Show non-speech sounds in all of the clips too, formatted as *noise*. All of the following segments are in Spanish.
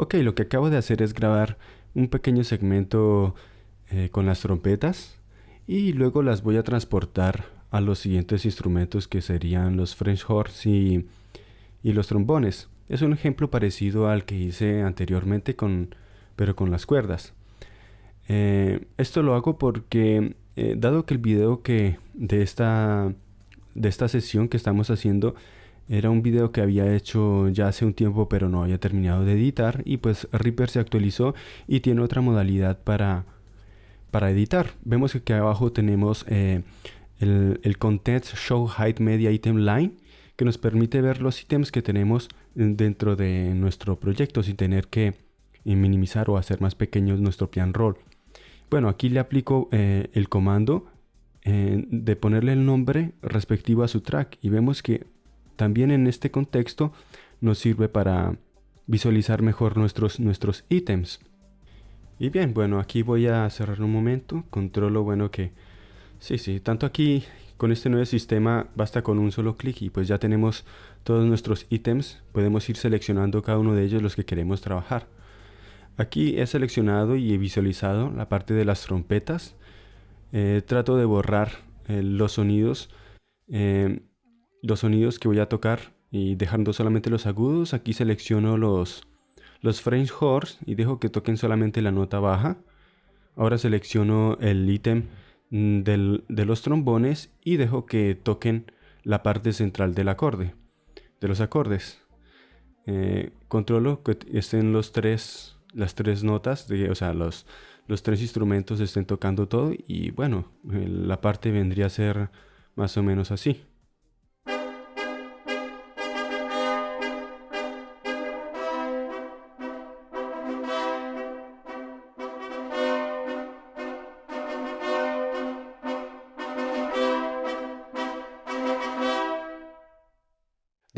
Ok, lo que acabo de hacer es grabar un pequeño segmento eh, con las trompetas y luego las voy a transportar a los siguientes instrumentos que serían los French horns y, los trombones. Es un ejemplo parecido al que hice anteriormente con, pero con las cuerdas. Eh, esto lo hago porque eh, dado que el video que de esta, de esta sesión que estamos haciendo era un video que había hecho ya hace un tiempo pero no había terminado de editar y pues Reaper se actualizó y tiene otra modalidad para, para editar. Vemos que aquí abajo tenemos eh, el, Content Show Height Media Item Line que nos permite ver los ítems que tenemos dentro de nuestro proyecto sin tener que eh, minimizar o hacer más pequeños nuestro pian roll. Bueno, aquí le aplico eh, el comando de ponerle el nombre respectivo a su track y vemos que también en este contexto nos sirve para visualizar mejor nuestros, nuestros ítems. Y bien, bueno, aquí voy a cerrar un momento. Controlo, bueno, que... Sí, sí, tanto aquí con este nuevo sistema basta con un solo clic y pues ya tenemos todos nuestros ítems. Podemos ir seleccionando cada uno de ellos los que queremos trabajar. Aquí he seleccionado y he visualizado la parte de las trompetas. Eh, trato de borrar eh, los sonidos. Eh, los sonidos que voy a tocar y dejando solamente los agudos. Aquí selecciono los, los French horns y dejo que toquen solamente la nota baja. Ahora selecciono el ítem mm, de los trombones y dejo que toquen la parte central del acorde, de los acordes. Eh, controlo que estén los tres, las tres notas, de, o sea, los, los tres instrumentos estén tocando todo y bueno, la parte vendría a ser más o menos así.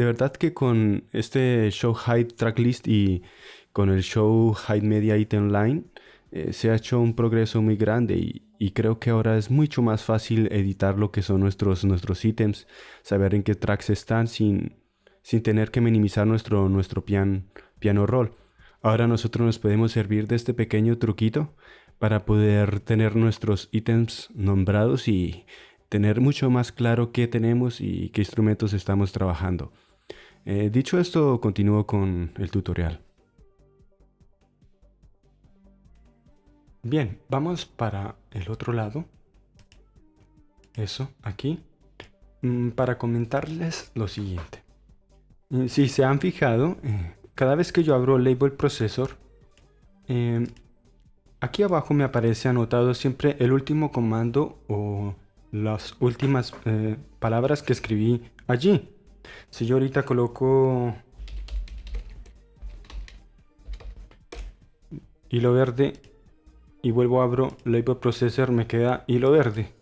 De verdad que con este Show Hide Tracklist y con el Show Hide Media Item Line eh, se ha hecho un progreso muy grande y, creo que ahora es mucho más fácil editar lo que son nuestros, nuestros ítems, saber en qué tracks están sin, sin tener que minimizar nuestro, nuestro piano roll. Ahora nosotros nos podemos servir de este pequeño truquito para poder tener nuestros ítems nombrados y tener mucho más claro qué tenemos y qué instrumentos estamos trabajando. Eh, dicho esto, continúo con el tutorial. Bien, vamos para el otro lado. Eso, aquí. Mm, para comentarles lo siguiente. Mm, si se han fijado, eh, cada vez que yo abro Label Processor, em, aquí abajo me aparece anotado siempre el último comando o las últimas eh, palabras que escribí allí. Si yo ahorita coloco hilo verde y vuelvo abro Label Processor me queda hilo verde.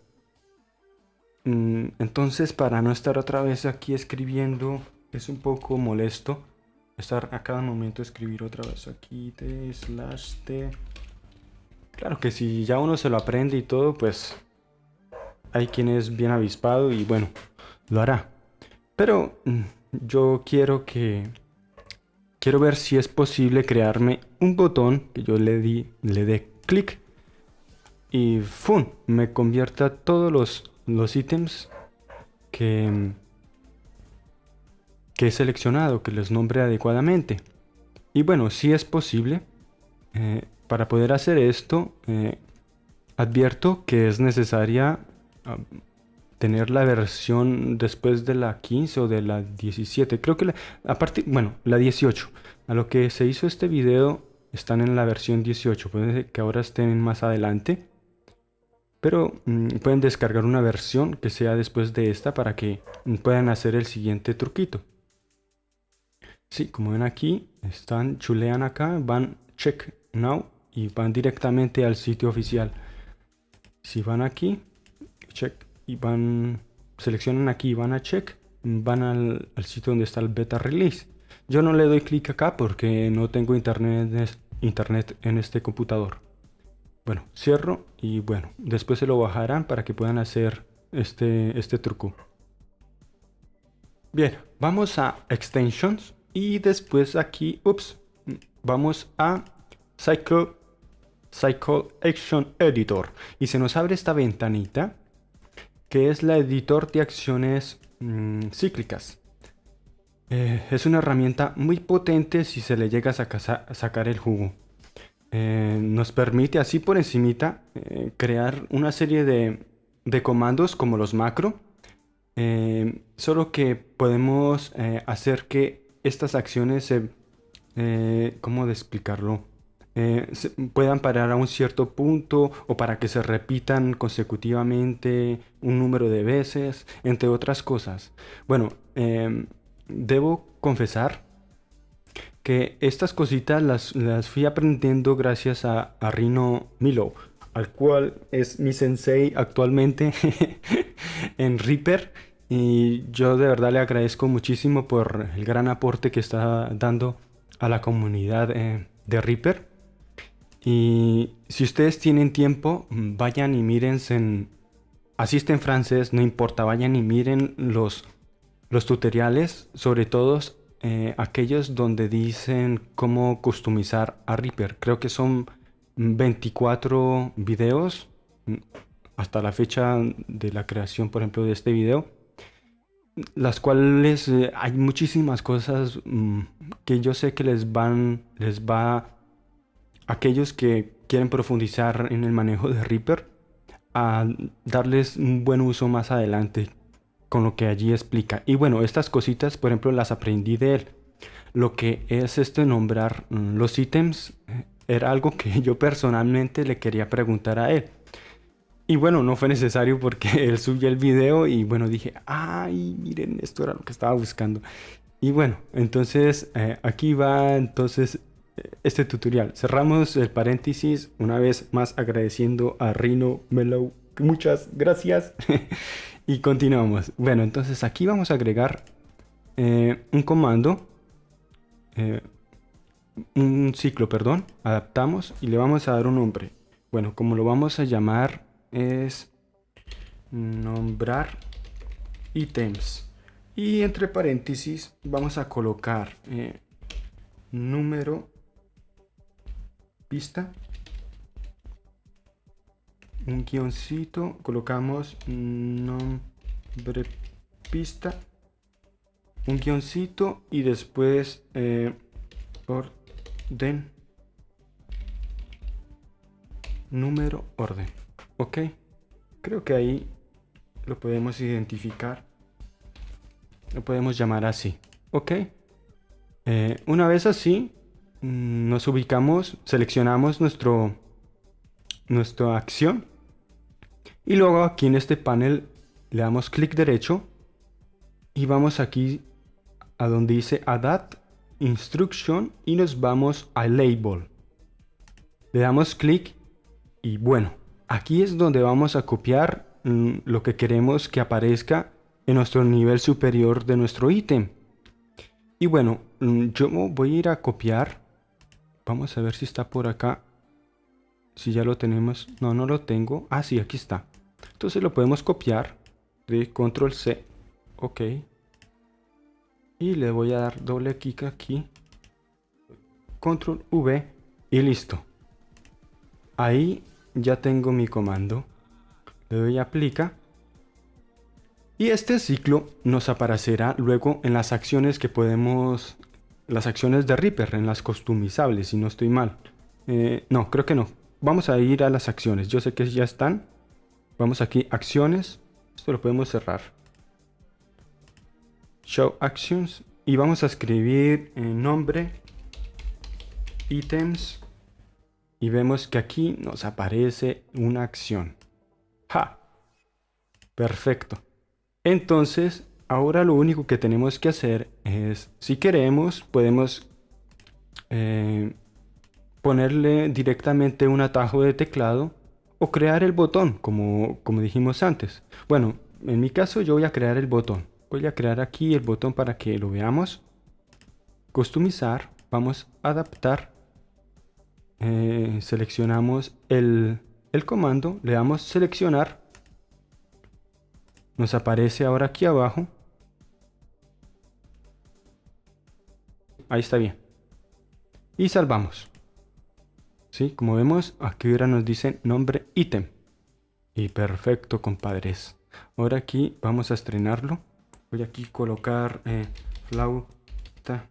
Mm, entonces para no estar otra vez aquí escribiendo es un poco molesto estar a cada momento escribir otra vez aquí t slash t. Claro que si ya uno se lo aprende y todo pues hay quien es bien avispado y bueno, lo hará. Pero mm, yo quiero que... Quiero ver si es posible crearme un botón que yo le, di, le dé clic y ¡fum! me convierta todos los, los ítems que, que he seleccionado, que los nombre adecuadamente. Y bueno, si es posible, eh, para poder hacer esto, eh, advierto que es necesaria ah, tener la versión después de la 15 o de la 17. Creo que la, a bueno, la 18. A lo que se hizo este video están en la versión 18. Puede que ahora estén más adelante. Pero mm, pueden descargar una versión que sea después de esta para que puedan hacer el siguiente truquito. Sí, como ven aquí, están, chulean acá, van check now y van directamente al sitio oficial. Si van aquí, check y van, seleccionan aquí van a check, van al, sitio donde está el beta release. Yo no le doy clic acá porque no tengo internet, internet en este computador. Bueno, cierro y bueno, después se lo bajarán para que puedan hacer este, este truco. Bien, vamos a extensions y después aquí, ups, vamos a Cycle, Cycle Action Editor y se nos abre esta ventanita que es la editor de acciones mm, cíclicas. Eh, es una herramienta muy potente si se le llega a, sacar el jugo. Eh, nos permite así por encimita eh, crear una serie de, de, comandos como los macro. solo que podemos hacer que estas acciones se... ¿Cómo explicarlo? Puedan parar a un cierto punto o para que se repitan consecutivamente un número de veces, entre otras cosas. Bueno, em, debo confesar que estas cositas las, las fui aprendiendo gracias a, Rino Milo, al cual es mi sensei actualmente *laughs* en Reaper. Y yo de verdad le agradezco muchísimo por el gran aporte que está dando a la comunidad eh, de Reaper. Y si ustedes tienen tiempo, vayan y miren en... Asisten francés, no importa, vayan y miren los los tutoriales, sobre todo eh, aquellos donde dicen cómo customizar a Reaper. Creo que son 24 videos mm, hasta la fecha de la creación, por ejemplo, de este video. Las cuales eh, hay muchísimas cosas mm, que yo sé que les van, les va aquellos que quieren profundizar en el manejo de Reaper a darles un buen uso más adelante con lo que allí explica. Y bueno, estas cositas, por ejemplo, las aprendí de él. Lo que es este nombrar mm, los ítems eh, era algo que *laughs* yo personalmente le quería preguntar a él. Y bueno, no fue necesario porque *laughs* él subió el video y bueno, dije, ay, miren, esto era lo que estaba buscando. Y bueno, entonces eh, aquí va entonces este tutorial. Cerramos el paréntesis una vez más agradeciendo a Rino Mellow. Muchas gracias. *laughs* Y continuamos. Bueno, entonces aquí vamos a agregar eh, un comando, eh, un ciclo, perdón, adaptamos y le vamos a dar un nombre. Bueno, como lo vamos a llamar es nombrar ítems. Y entre paréntesis vamos a colocar eh, número pista. Un guioncito, colocamos nombre pista, un guioncito y después eh, orden, número, orden. Ok, creo que ahí lo podemos identificar, lo podemos llamar así. Ok, eh, una vez así, nos ubicamos, seleccionamos nuestro nuestra acción y luego aquí en este panel le damos clic derecho y vamos aquí a donde dice Adapt Instruction y nos vamos a Label. Le damos clic y bueno, aquí es donde vamos a copiar mm, lo que queremos que aparezca en nuestro nivel superior de nuestro ítem. Y bueno, mm, yo voy a ir a copiar. Vamos a ver si está por acá. Si ya lo tenemos. No, no lo tengo. Ah, sí, aquí está. Entonces lo podemos copiar de control C. Ok. Y le voy a dar doble clic aquí. Control V y listo. Ahí ya tengo mi comando. Le doy aplica. Y este ciclo nos aparecerá luego en las acciones que podemos... Las acciones de Reaper, en las customizables, si no estoy mal. Eh, no, creo que no. Vamos a ir a las acciones. Yo sé que ya están. Vamos aquí, acciones. Esto lo podemos cerrar. Show Actions. Y vamos a escribir en nombre, ítems. Y vemos que aquí nos aparece una acción. ¡Ja! Perfecto. Entonces, ahora lo único que tenemos que hacer es, si queremos, podemos eh, ponerle directamente un atajo de teclado o crear el botón, como, como dijimos antes. Bueno, en mi caso yo voy a crear el botón. Voy a crear aquí el botón para que lo veamos. Customizar, vamos a adaptar. Eh, seleccionamos el, el comando, le damos seleccionar. Nos aparece ahora aquí abajo. Ahí está bien. y salvamos. ¿Sí? Como vemos, aquí ahora nos dice nombre ítem. Y perfecto, compadres. Ahora aquí vamos a estrenarlo. Voy aquí a colocar eh, flauta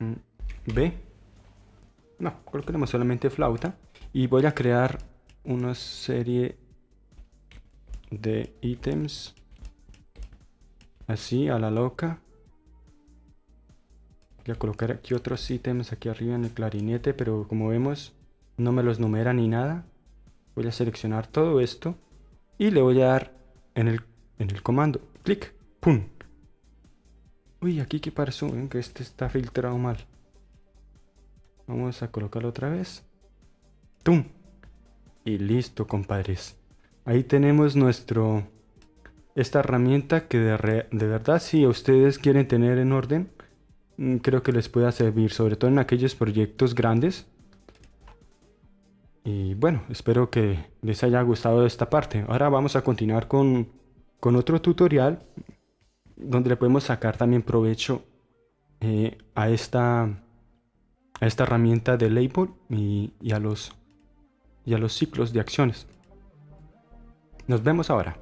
mm, B. No, colocaremos solamente flauta. Y voy a crear una serie de ítems así a la loca a colocar aquí otros ítems aquí arriba en el clarinete pero como vemos no me los numera ni nada. Voy a seleccionar todo esto y le voy a dar en el, en el comando. Clic pum. Uy aquí que pasó que este está filtrado mal. Vamos a colocarlo otra vez. Tum. Y listo, compadres. Ahí tenemos nuestro esta herramienta que de, de, verdad si ustedes quieren tener en orden, creo que les pueda servir, sobre todo en aquellos proyectos grandes. Y bueno, espero que les haya gustado esta parte. Ahora vamos a continuar con, con otro tutorial donde le podemos sacar también provecho eh, a, esta, a esta herramienta de label y a los y a los ciclos de acciones. Nos vemos ahora.